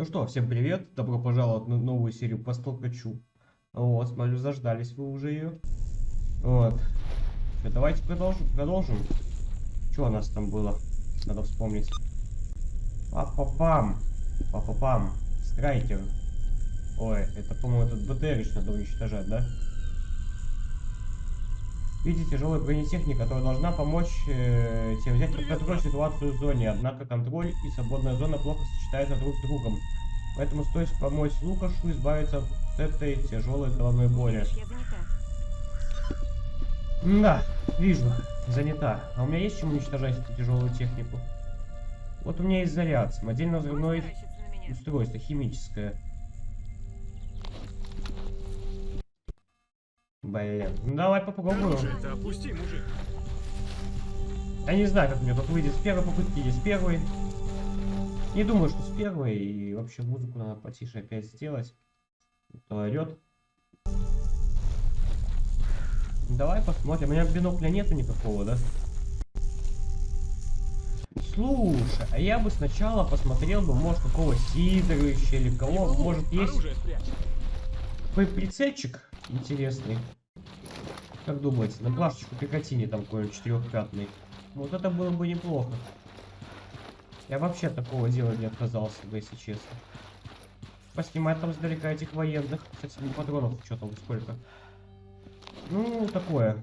Ну что, всем привет, добро пожаловать на новую серию по столкачу. Вот, смотрю, заждались вы уже ее. Вот. Что, давайте продолжим. продолжим. Что у нас там было? Надо вспомнить. Папа-пам. Папа-пам. Страйкер. Ой, это, по-моему, этот БТРич надо уничтожать, да? Видите, тяжелая бронетехника, которая должна помочь э, тебе взять под контроль ситуацию в зоне. Однако контроль и свободная зона плохо сочетаются друг с другом. Поэтому стоит помочь Лукашу избавиться от этой тяжелой головной боли. Да, вижу, занята. А у меня есть чем уничтожать эту тяжелую технику? Вот у меня есть заряд, самодельно взрывное устройство, химическое. Блин, ну давай попробуем. Это опусти, мужик. Я не знаю, как мне тут выйдет с первой попытки или с первой. Не думаю, что с первой. И вообще музыку надо потише опять сделать. То орет. Давай посмотрим. У меня бинокля нету никакого, да? Слушай, а я бы сначала посмотрел бы, может, какого Сидоровича или кого, может, есть прицельчик интересный. Как думаете, на плашечку Пикатини там какой-нибудь четырехпятный. Вот это было бы неплохо. Я вообще от такого дела не отказался бы, если честно. Поснимать там сдалека этих военных. Кстати, не патронов что там сколько. Ну, такое.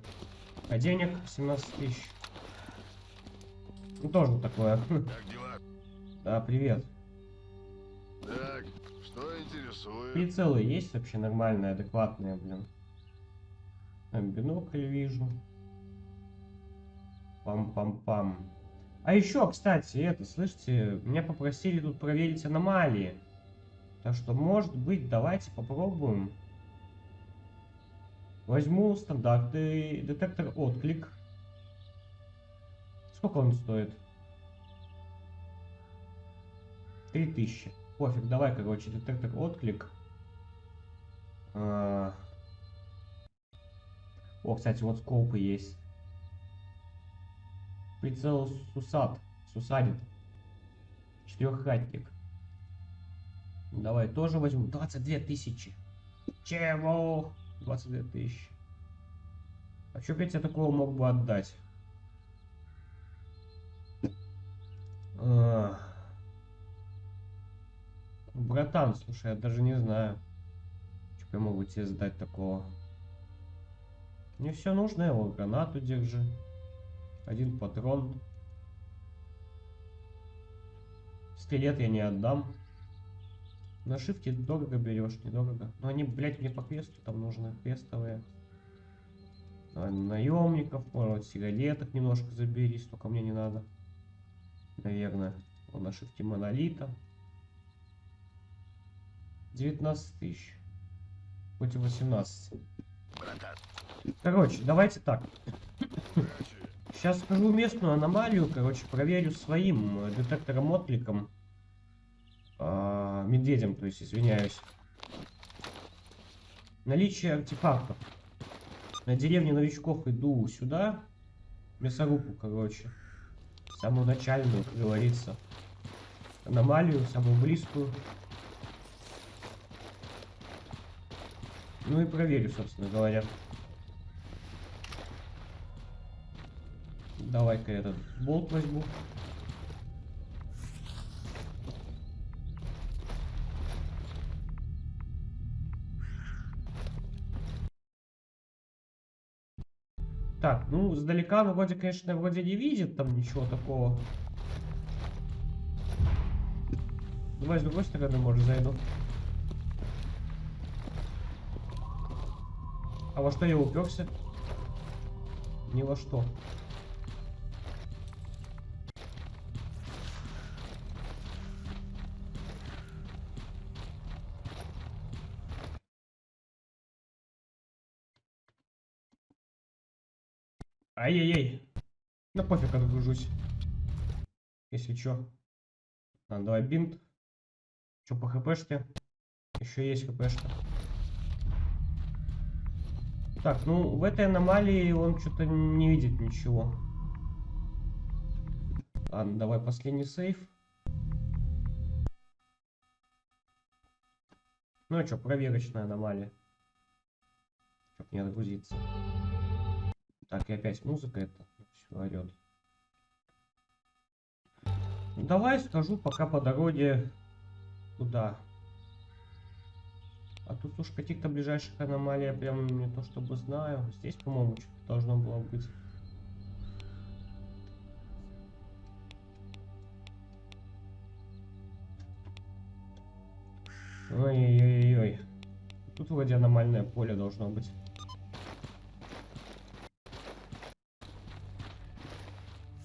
А денег 17 тысяч. Ну, тоже такое. Как дела? Да, привет. Так, что интересует? Прицелы есть вообще нормальные, адекватные, блин? Там бинокль вижу. Пам-пам-пам. А еще, кстати, это, слышите, меня попросили тут проверить аномалии. Так что, может быть, давайте попробуем. Возьму стандартный детектор отклик. Сколько он стоит? 3000. Пофиг, давай, короче, детектор отклик. А... О, кстати, вот скопы есть. Прицел Сусад. Сусадит. Четыреххатник. Давай тоже возьму. 22 тысячи. Чего? 22 тысячи. А что опять я такого мог бы отдать? А... Братан, слушай, я даже не знаю. Что я могу тебе сдать такого. Мне все нужно, вот гранату держи. Один патрон. Скелет я не отдам. На шифте дорого берешь, недорого. Но они, блядь, мне по квесту там нужны, квестовые. А, наемников, может, сигареток немножко заберись, только мне не надо. Наверное. Он на шифте монолита. 19 тысяч. Хоть и 18. Братан, Короче, давайте так. Сейчас скажу местную аномалию, короче, проверю своим э, детектором откликом. А, медведем, то есть, извиняюсь. Наличие артефактов. На деревне новичков иду сюда. Мясорубку, короче. Самую начальную, как говорится. Аномалию, самую близкую. Ну и проверю, собственно говоря. Давай-ка этот болт возьму. Так, ну, сдалека, ну, вроде, конечно, вроде не видит там ничего такого. Давай с другой стороны, может, зайду. А во что я уперся? Ни во что. Ай-яй-яй. Да пофиг, отгружусь. Если чё. А, давай бинт. Чё по хпшке? Еще есть хпшка. Так, ну в этой аномалии он что-то не видит ничего. Ладно, давай последний сейф. Ну а что, проверочная аномалия. Чтоб не отгрузиться. Так, и опять музыка это все орет. Ну, давай скажу пока по дороге туда. А тут уж каких-то ближайших аномалий я прям не то чтобы знаю. Здесь, по-моему, что-то должно было быть. Ой-ой-ой-ой. Тут вроде аномальное поле должно быть.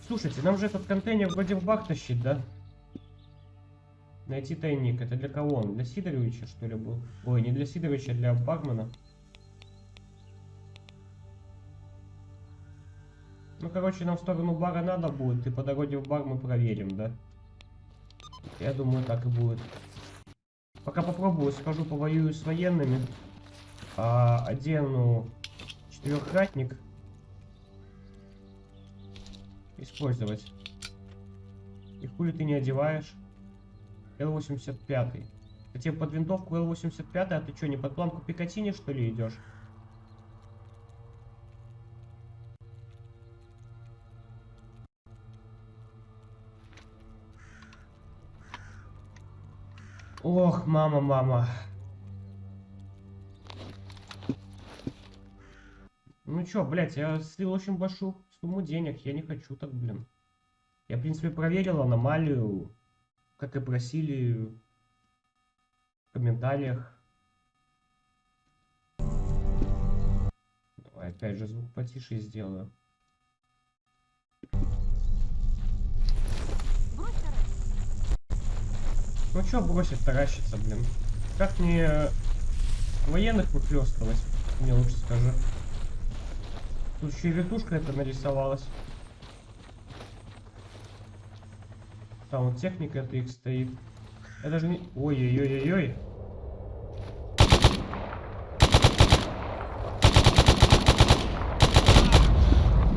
Слушайте, нам же этот контейнер вроде в бак тащит, да? Найти тайник. Это для кого он? Для Сидоровича, что ли, был? Ой, не для Сидоровича, а для бармена. Ну, короче, нам в сторону бара надо будет, и по дороге в бар мы проверим, да? Я думаю, так и будет. Пока попробую, скажу, повоюю с военными. А, одену четырехратник. Использовать. И хули ты не одеваешь? Л-85. Хотя под винтовку Л-85, а ты что, не под пламку Пикатини, что ли, идешь? Ох, мама, мама. Ну чё, блядь, я слил очень большую сумму денег, я не хочу так, блин. Я, в принципе, проверил аномалию, как и просили в комментариях. Давай опять же звук потише сделаю. Ну чё бросить таращиться, блин? Как мне военных выхлёстывать? Мне лучше скажи. Тут еще и вертушка это нарисовалась. Там вот техника это их стоит. Я даже не... Ой-ой-ой-ой-ой.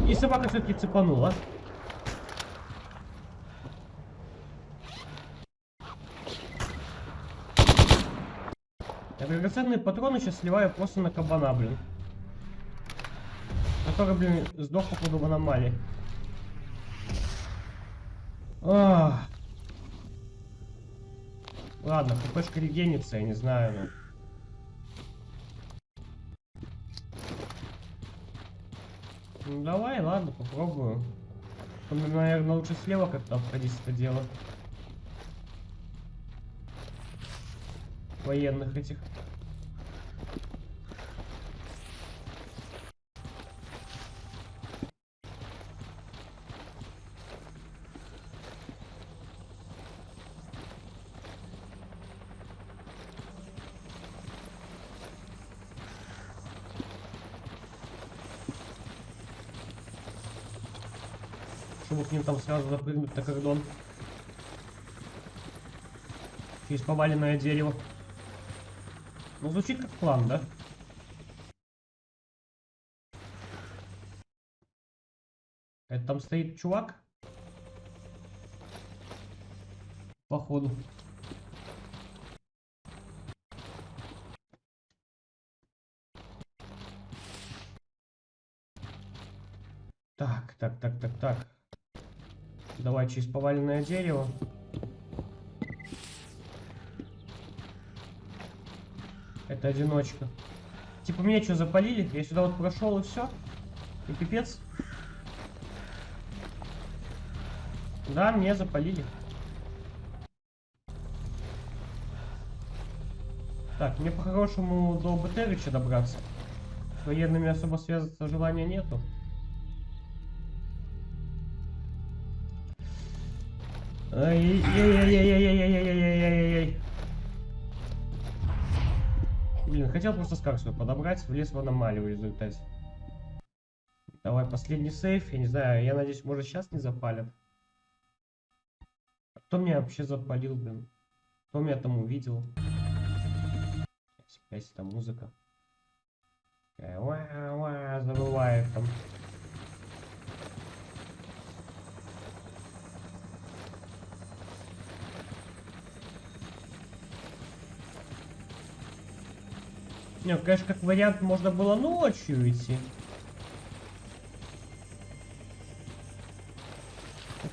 И собака все-таки цепанула. Я драгоценные патроны сейчас сливаю просто на кабана, блин. Который, блин, сдох походу в аномалии. Ах. Ладно, хпшка регенится, я не знаю. Ну. Ну, давай, ладно, попробую. Ну, наверное, лучше слева как-то обходить это дело. Военных этих. Чтобы к ним там сразу запрыгнуть на кордон. Через поваленное дерево. Ну, звучит как план, да? Это там стоит чувак? Походу. Так, так, так, так, так. Через поваленное дерево. Это одиночка. Типа меня что, запалили? Я сюда вот прошел и все? И пипец? Да, мне запалили. Так, мне по-хорошему до Бетерича добраться. С военными особо связаться желания нету. Ай-яй-яй-яй-яй-яй-яй-яй-яй-яй-яй. Блин, хотел просто свой подобрать, влез в аномалию в результате. Давай последний сейф, я не знаю, я надеюсь, может сейчас не запалят. Кто меня вообще запалил, блин? Кто меня там увидел? Опять там музыка. Забывает там. Не, конечно, как вариант, можно было ночью идти.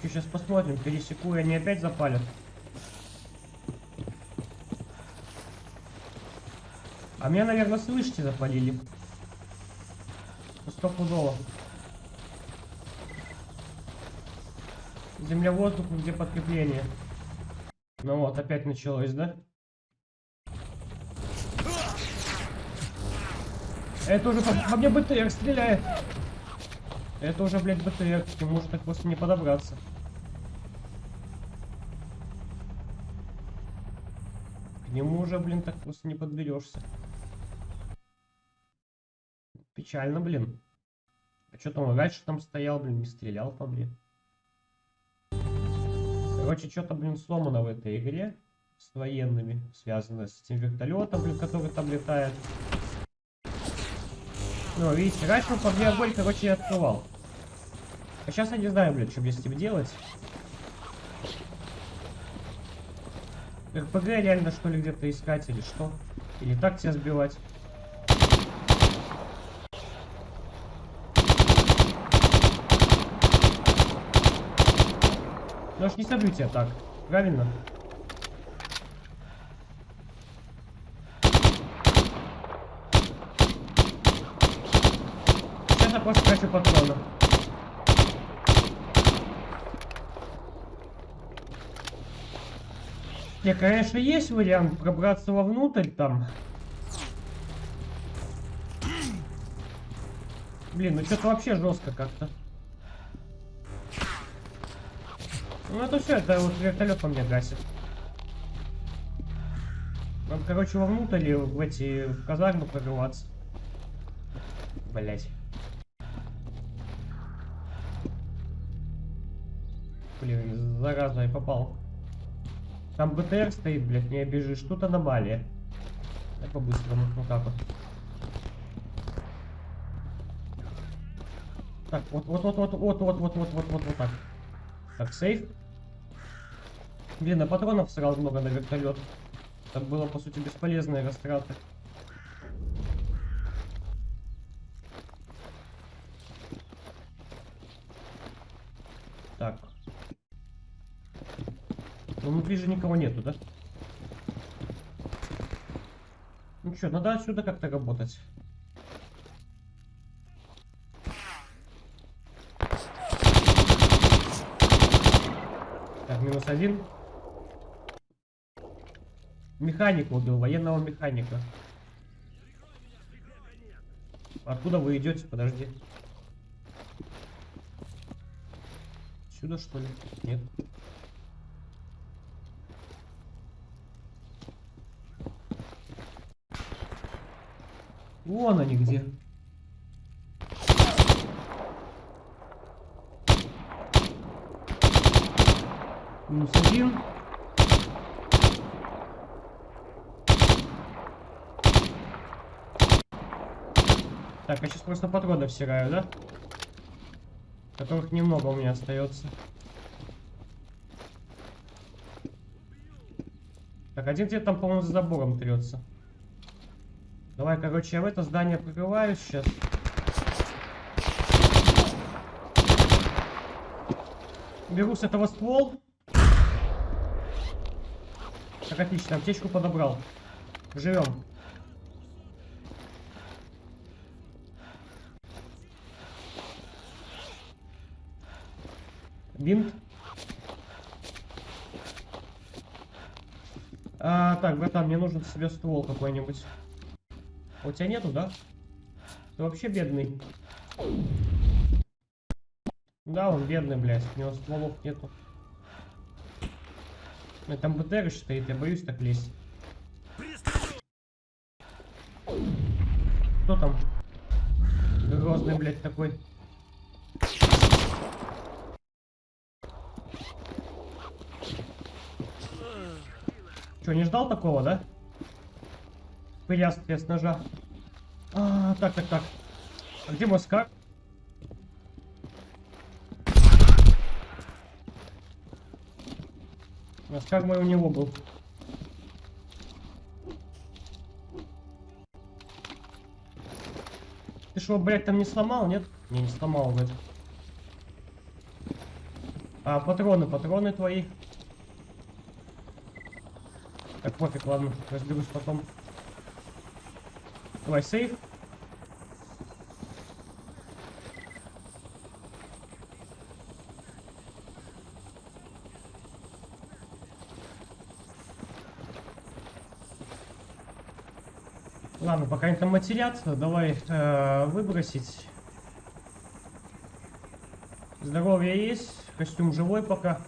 сейчас посмотрим, пересеку, и они опять запалят. А меня, наверное, слышите, запалили. Стопудово. Земля, воздух, где подкрепление. Ну вот, опять началось, да? Это уже по, мне БТР стреляет. Это уже, блядь, БТР. К нему уже так просто не подобраться. К нему уже, блин, так просто не подберешься. Печально, блин. А что там раньше там стоял, блин, не стрелял по мне. Короче, что-то, блин, сломано в этой игре с военными, связано с этим вертолетом, блин, который там летает. Ну, видите, раньше он по мне огонь, короче, я открывал. А сейчас я не знаю, блин, что мне с ним делать. РПГ реально, что ли, где-то искать или что? Или так тебя сбивать? Ну аж не собью тебя так, правильно? Хочу патронов. Не, конечно, есть вариант пробраться вовнутрь там. Блин, ну что-то вообще жестко как-то. Ну это все, это вот вертолет по мне гасит. Надо, короче, вовнутрь в эти в казармы прорываться. Блять. Зараза, я попал. Там БТР стоит, блядь, не обижишь. Тут аномалия. Так по-быстрому, вот так вот. Так, вот, вот, вот, вот, вот, вот, вот, вот, вот, вот, вот так. Так, сейф. Блин, а патронов сразу много на вертолет. Это было, по сути, бесполезные растраты. Так. Ну, внутри же никого нету, да? Ну что, надо отсюда как-то работать. Так, минус один. Механика убил, военного механика. Откуда вы идете? Подожди. Сюда что ли? Нет. Вон они где. Минус один. Так, я сейчас просто патроны всираю, да? Которых немного у меня остается. Так, один где-то там, по-моему, за забором трется. Давай, короче, я в это здание прикрываюсь сейчас. Беру с этого ствол. Так, отлично, аптечку подобрал. Живем. Бинт. А, так, братан, мне нужен себе ствол какой-нибудь. У тебя нету, да? Ты вообще бедный. Да, он бедный, блядь. У него стволов нету. Там БТР стоит, я боюсь так лезть. Кто там? Грозный, блядь, такой. Че, не ждал такого, да? Прястки с ножа. А, так, так, так. А где Москва? Москва мой у него был. Ты что, блядь, там не сломал, нет? Не, не сломал, вроде. А, патроны, патроны твои. Так, пофиг, ладно, разберусь потом. Давай, сейф. Ладно, пока они там матерятся, давай э, выбросить. Здоровье есть, костюм живой пока.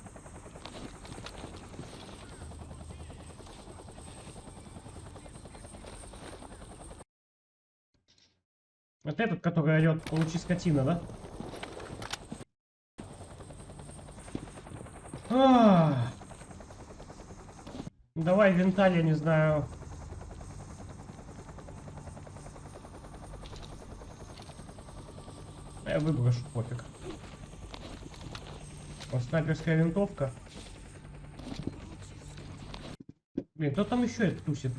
Вот этот, получи скотина, да? А. Давай винталь, я не знаю. Я выброшу, пофиг. Снайперская винтовка. Блин, кто там еще тусит?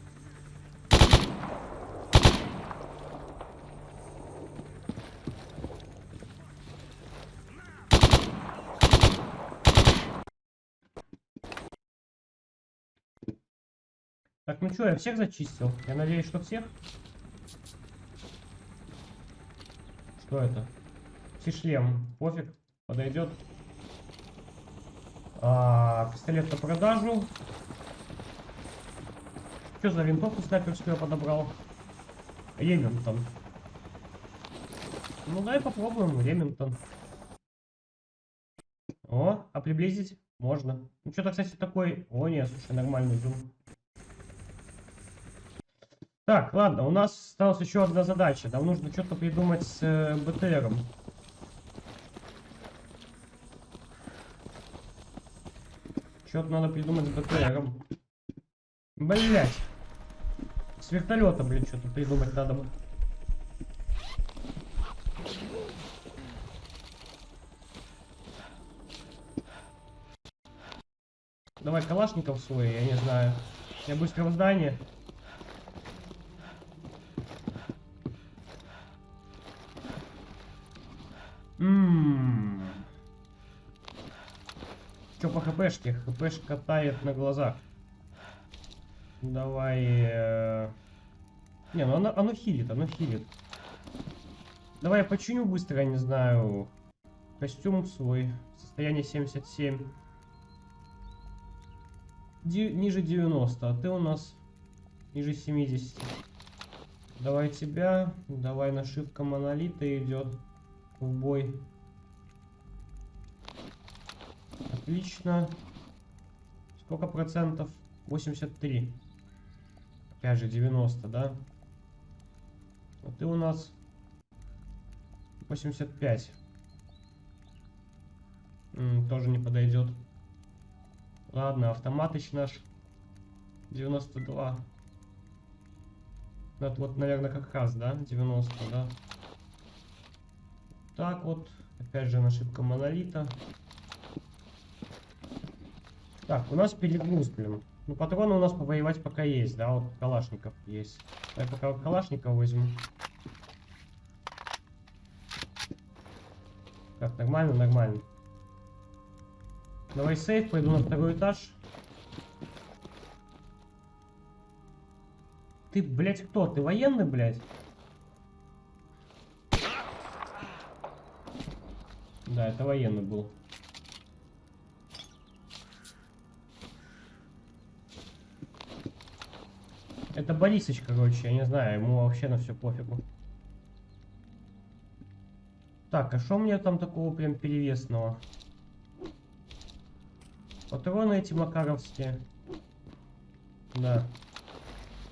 Так, ну что, я всех зачистил? Я надеюсь, что всех? Что это? Шлем, пофиг, подойдет. А, пистолет на продажу. Что за винтовку снайперскую я подобрал? Ремингтон. Ну давай попробуем Ремингтон. О, а приблизить можно. Ну что-то, кстати, такой... О, нет, слушай, нормальный зум. Так, ладно, у нас осталась еще одна задача. Нам нужно что-то придумать с э, БТРом. Что-то надо придумать с БТРом. Блять. С вертолета, блин, что-то придумать надо. Давай калашников свой, я не знаю. Я быстро в здание. Что по хпшке? Хпшка тает на глазах. Давай... Э... Не, ну оно, оно хилит, оно хилит. Давай я починю быстро, я не знаю. Костюм свой. Состояние 77. Ди ниже 90, а ты у нас ниже 70. Давай тебя. Давай нашивка монолита идет в бой. Отлично. Сколько процентов? 83. Опять же 90, да? А ты у нас 85. М, тоже не подойдет. Ладно, автоматыч наш 92. Это вот, наверное, как раз, да? 90, да? Так вот. Опять же, ошибка монолита. Так, у нас перегруз, блин. Ну, патроны у нас повоевать пока есть, да, вот калашников есть. Я пока калашников возьму. Так, нормально, нормально. Давай сейф, пойду на второй этаж. Ты, блядь, кто? Ты военный, блядь? Да, это военный был. Это Борисыч, короче, я не знаю, ему вообще на все пофигу. Так, а что у меня там такого прям перевесного? Патроны эти макаровские. Да.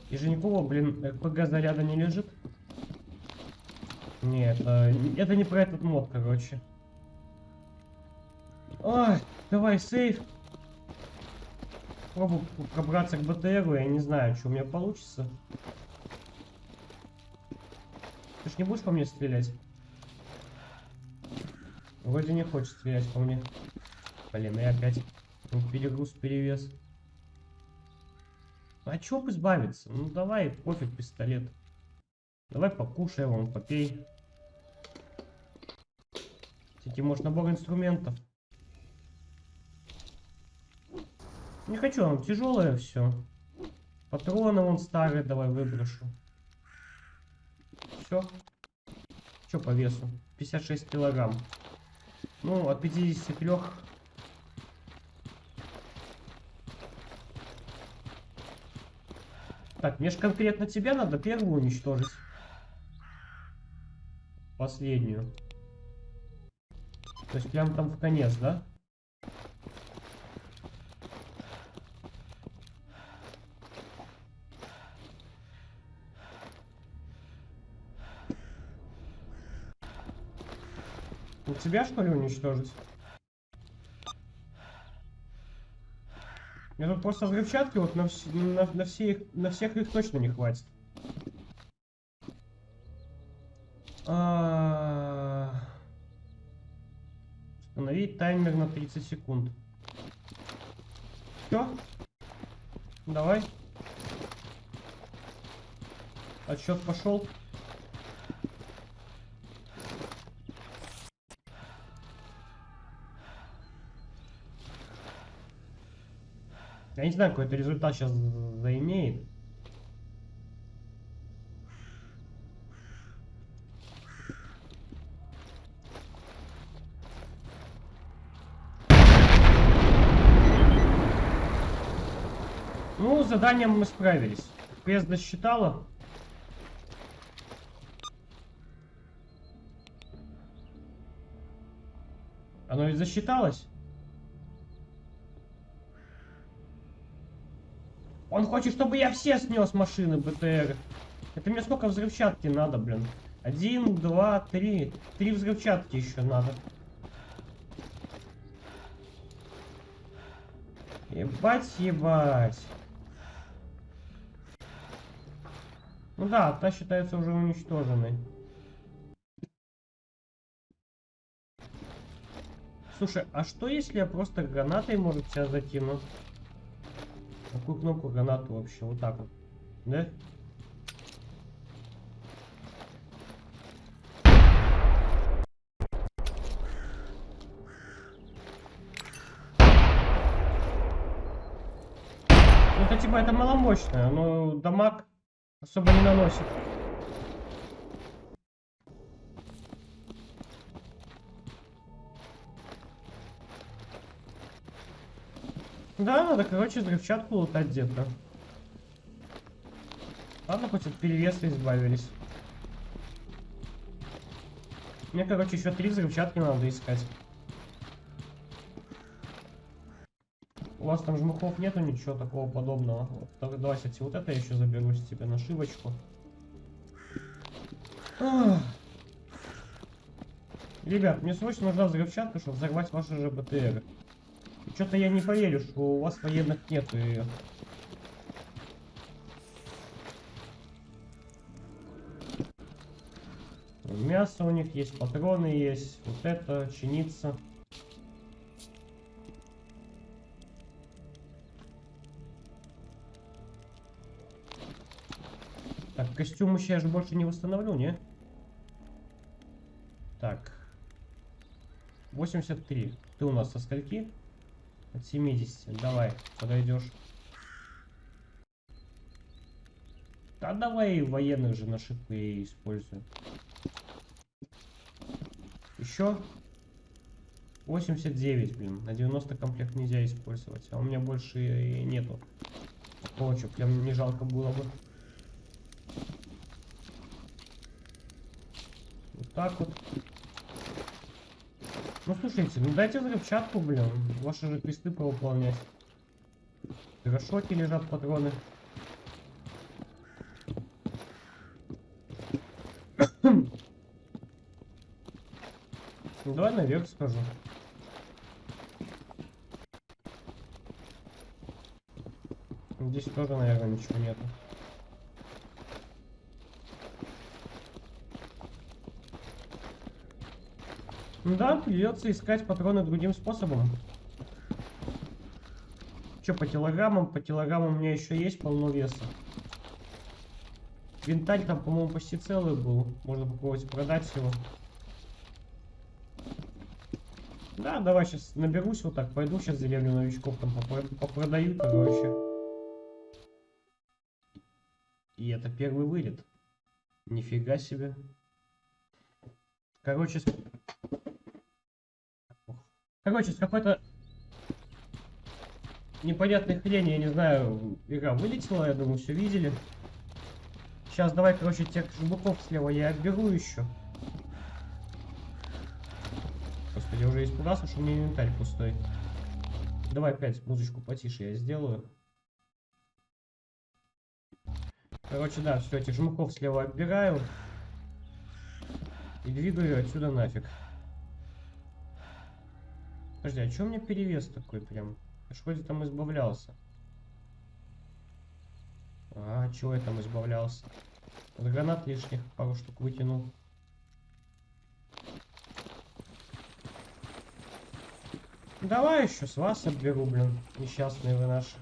И Женькова, блин, РПГ заряда не лежит? Нет, это, это не про этот мод, короче. Ой, давай сейф. Пробую пробраться к БТРу, я не знаю, что у меня получится. Ты ж не будешь по мне стрелять? Вроде не хочет стрелять по мне. Блин, я опять перегруз, перевес. А чё избавиться? Ну давай, пофиг, пистолет. Давай покушай, вон, попей. Кстати, может набор инструментов. Не хочу, он тяжелое все. Патроны вон старые, давай выброшу. Все. Что по весу? 56 килограмм. Ну, от 53 Так, мне же конкретно тебя надо первую уничтожить. Последнюю. То есть прям там в конец, да? Тебя что ли уничтожить? Мне тут просто взрывчатки вот на, вс- на, на, все их- на всех их точно не хватит. А, Установить таймер на 30 секунд. Все? Давай. Отсчет пошел. Я не знаю, какой это результат сейчас заимеет. Ну, с заданием мы справились. Квест досчитала. Оно ведь засчиталось? Он хочет, чтобы я все снес машины БТР. Это мне сколько взрывчатки надо, блин? Один, два, три. Три взрывчатки еще надо. Ебать, ебать. Ну да, та считается уже уничтоженной. Слушай, а что если я просто гранатой, может, тебя закину? Какую кнопку гранату вообще? Вот так вот. Да? Ну это типа это маломощное, но дамаг особо не наносит. Да, надо, короче, взрывчатку лутать где-то. Ладно, хоть от перевеса избавились. Мне, короче, еще три взрывчатки надо искать. У вас там жмухов нету, ничего такого подобного. Вот, так, давай, кстати, вот это я еще заберу с тебе нашивочку. Ребят, мне срочно нужна взрывчатка, чтобы взорвать ваши же БТР. Что-то я не поверю, что у вас военных нету ее. Мясо у них есть, патроны есть, вот это, чинится. Так, костюм еще я же больше не восстановлю, не? Так. 83. Ты у нас со скольки? От 70. Давай, подойдешь. Да давай военных же нашивку я использую. Еще 89, блин. На 90 комплект нельзя использовать. А у меня больше и нету. Что прям не жалко было бы. Вот так вот. Ну слушайте, ну дайте взрывчатку, блин. Ваши же квесты повыполнять. В гашоте лежат патроны. Ну, давай наверх скажу. Здесь тоже, наверное, ничего нету. Да, придется искать патроны другим способом. Че, по килограммам? По килограммам у меня еще есть полно веса. Винтарь там, по-моему, почти целый был. Можно попробовать продать его. Да, давай сейчас наберусь вот так, пойду сейчас деревню новичков там попро- попродаю, короче. И это первый вылет. Нифига себе. Короче. Короче, с какой-то непонятной хрени, я не знаю, игра вылетела, я думаю, все видели. Сейчас давай, короче, тех жмуков слева я отберу еще. Господи, я уже испугался, что у меня инвентарь пустой. Давай опять музычку потише я сделаю. Короче, да, все, этих жмуков слева отбираю. И двигаю отсюда нафиг. Подожди, а чё у меня перевес такой прям? Я ж вроде там избавлялся. А, чего я там избавлялся? От гранат лишних пару штук вытянул. Давай еще с вас отберу, блин, несчастные вы наши.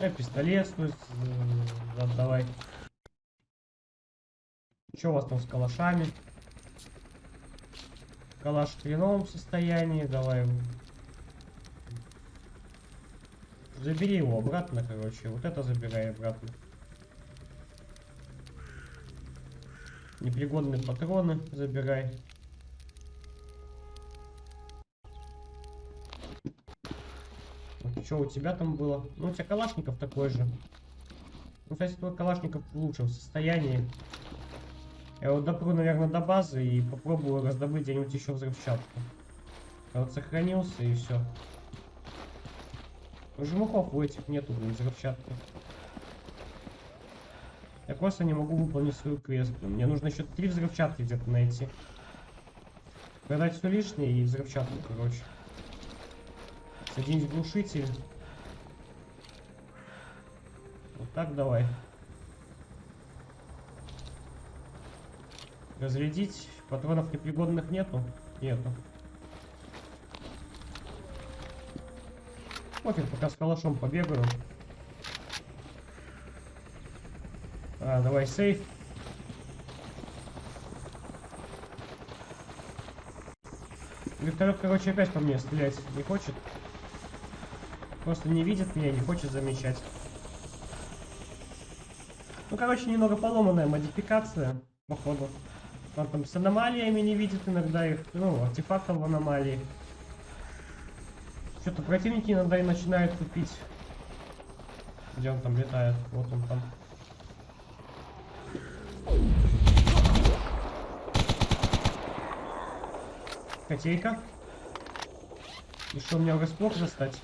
Э, пистолет стоит, э, отдавай. Что у вас там с калашами? Калаш в хреновом состоянии, давай. Забери его обратно, короче. Вот это забирай обратно. Непригодные патроны забирай. Что у тебя там было? Ну, у тебя калашников такой же. Ну, кстати, твой калашников в лучшем состоянии. Я вот допру, наверное, до базы и попробую раздобыть где-нибудь еще взрывчатку. А вот сохранился и все. Жмухов у этих нету, блин, взрывчатки. Я просто не могу выполнить свою квест. Мне нужно еще три взрывчатки где-то найти. Продать все лишнее и взрывчатку, короче. Соединить глушитель. Вот так давай. Разрядить. Патронов непригодных нету? Нету. Пофиг, пока с калашом побегаю. А, давай сейф. Вертолет, короче, опять по мне стрелять не хочет. Просто не видит меня, не хочет замечать. Ну, короче, немного поломанная модификация, походу. Он там с аномалиями не видит иногда их, ну, артефактов в аномалии. Что-то противники иногда и начинают тупить. Где он там летает? Вот он там. Котейка. И что, мне врасплох застать?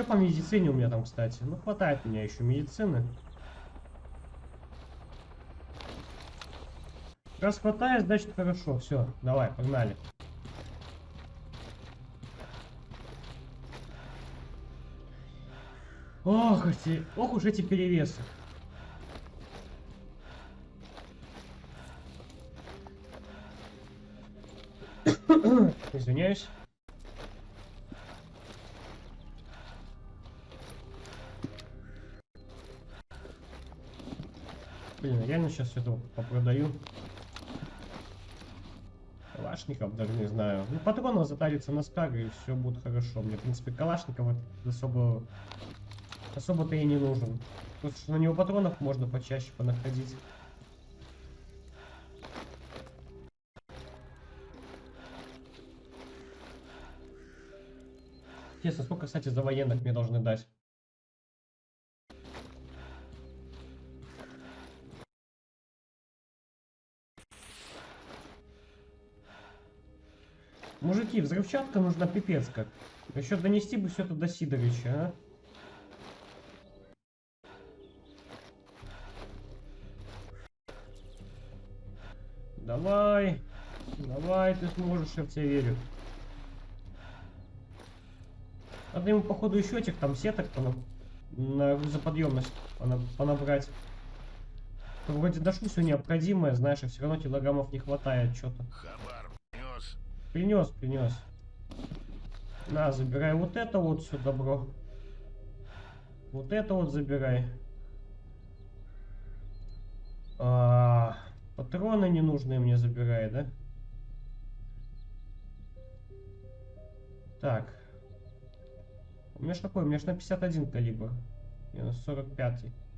Что по медицине у меня там, кстати? Ну, хватает у меня еще медицины. Раз хватает, значит хорошо. Все, давай, погнали. Ох, эти, ох уж эти перевесы. Извиняюсь. Сейчас это попродаю. Калашников даже не знаю. Ну, патронов затарится на скаг и все будет хорошо. Мне, в принципе, Калашников особо... Особо-то и не нужен. Потому что на него патронов можно почаще понаходить. Интересно, сколько, кстати, за военных мне должны дать? Мужики, взрывчатка нужна пипец как. Еще донести бы все это до Сидоровича, а? Давай. Давай, ты сможешь, я в тебя верю. Надо ему, походу, еще этих там сеток понаб... на грузоподъемность понаб... понабрать. Вроде дошло все необходимое, знаешь, а все равно килограммов не хватает что-то. Принес, принес. На, забирай вот это вот все добро. Вот это вот забирай. А, патроны ненужные мне забирай, да? Так. У меня ж какой? У меня ж на 51 калибр. Я на 45. Чё-то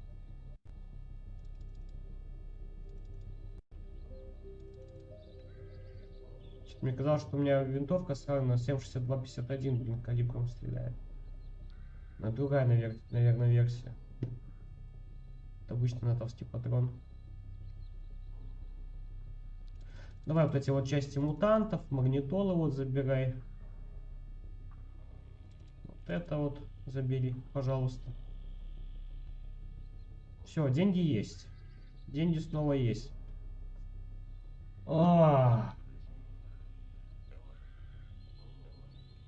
Мне казалось, что у меня винтовка сразу на 7,62-51, блин, калибром стреляет. На другая, навер- наверное, версия. Это обычный натовский патрон. Давай вот эти вот части мутантов, магнитолы вот забирай. Вот это вот забери, пожалуйста. Все, деньги есть. Деньги снова есть. А.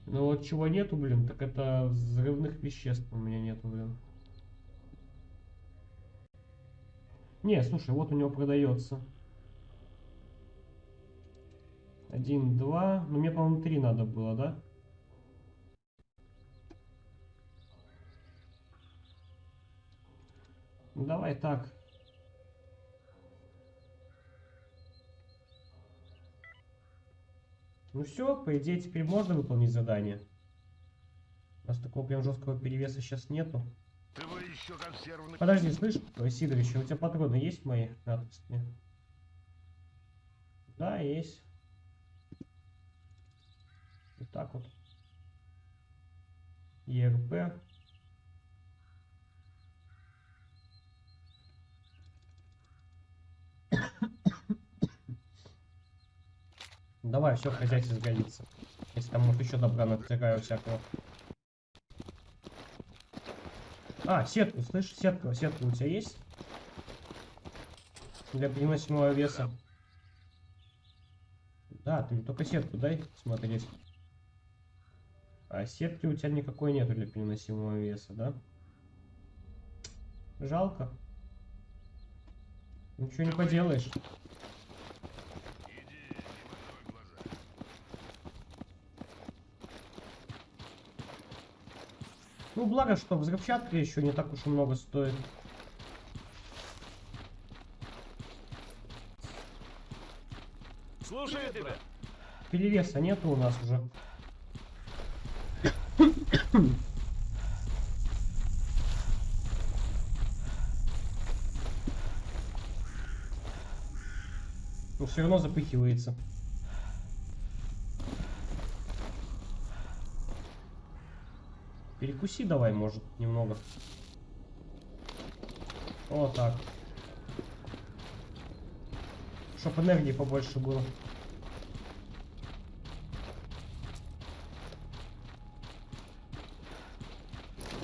Ну вот чего нету, блин, так это взрывных веществ у меня нету, блин. Не, слушай, вот у него продается. Один, два. Ну мне, по-моему, три надо было, да? Ну давай так. Ну все, по идее, теперь можно выполнить задание. У нас такого прям жесткого перевеса сейчас нету. Консервный... Подожди, слышь, Сидорович, а у тебя патроны есть мои натовские? Да, есть. Вот так вот. ЕРП. Давай, все, хозяйство сгодится. Если там вот еще добра натыкаю всякого. А, сетку, слышь, сетка, сетка у тебя есть? Для переносимого веса. Да, ты только сетку дай смотреть. А сетки у тебя никакой нету для переносимого веса, да? Жалко. Ничего не поделаешь. Ну, благо, что взрывчатка еще не так уж и много стоит. Слушай тебя. Перевеса нету у нас уже. Но все равно запыхивается. Перекуси давай, может, немного. Вот так. Чтоб энергии побольше было.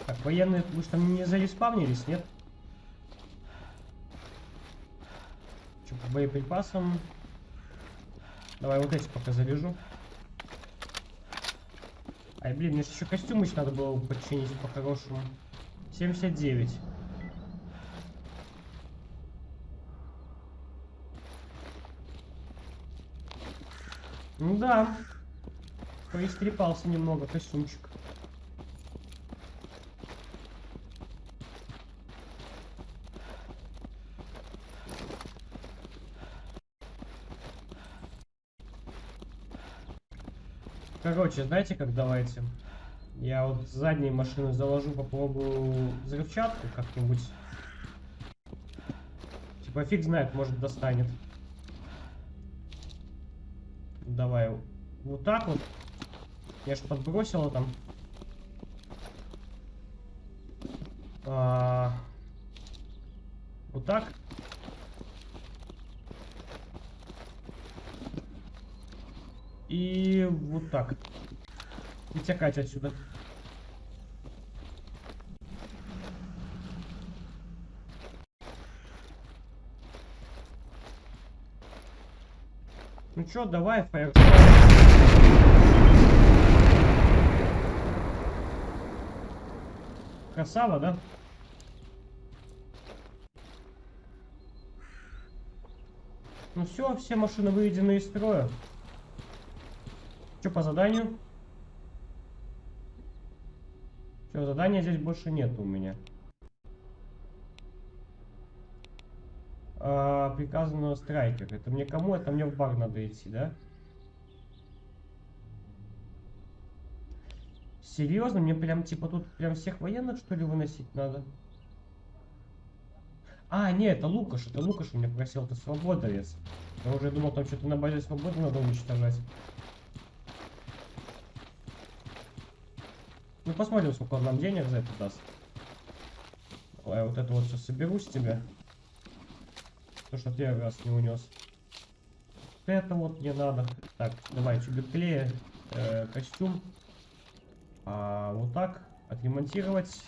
Так, военные, вы что, не зареспавнились, нет? Что, по боеприпасам? Давай вот эти пока заряжу. Ай, блин, мне ж еще костюм еще надо было починить по-хорошему. 79. Ну да. Поистрепался немного костюмчик. Короче, знаете как давайте? Я вот задние машины заложу, попробую взрывчатку как-нибудь. Типа фиг знает, может достанет. Давай вот так вот. Я ж подбросила там. А, вот так. И вот так. И тякать отсюда. Ну чё, давай, фаер. Красава, да? Ну все, все машины выведены из строя. Что по заданию? Все, задания здесь больше нет у меня. А, приказано страйкер. Это мне кому? Это мне в бар надо идти, да? Серьезно? Мне прям типа тут прям всех военных что ли выносить надо? А, нет, это Лукаш, это Лукаш у меня просил, это свободовец. Я уже думал, там что-то на базе свободы надо уничтожать. Ну посмотрим, сколько он нам денег за это даст. Давай вот это вот все соберу с тебя. То, что первый раз не унес. Это вот мне надо. Так, давай чубик клея, э, костюм. А, вот так отремонтировать.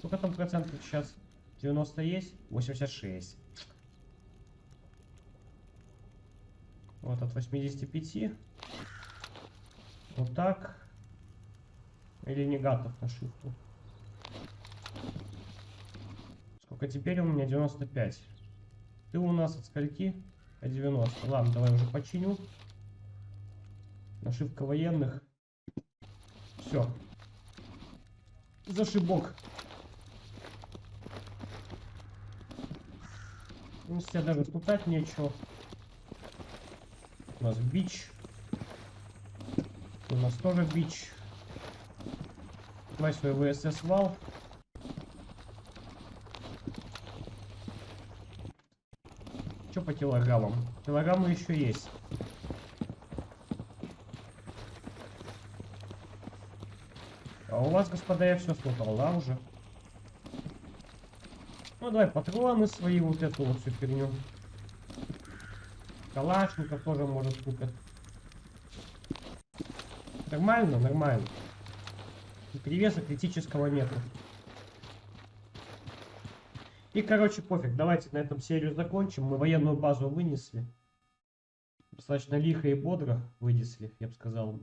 Сколько там процентов сейчас? 90 есть? 86. Вот от 85. Вот так. Или не готов ошибку. Сколько теперь у меня? 95. Ты у нас от скольки? От 90. Ладно, давай уже починю. Нашивка военных. Все. Зашибок. Ну, тебя даже спутать нечего. У нас бич. У нас тоже бич. Давай свой ВСС вал. Что по килограммам? Килограммы еще есть. А у вас, господа, я все смотал, да, уже? Ну, давай патроны свои, вот эту вот всю фигню. Калашников тоже может купят. Нормально, нормально. И Перевеса критического нету. И, короче, пофиг. Давайте на этом серию закончим. Мы военную базу вынесли. Достаточно лихо и бодро вынесли, я бы сказал.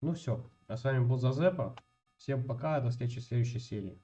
Ну все. А с вами был Зазепа. Всем пока. До встречи в следующей серии.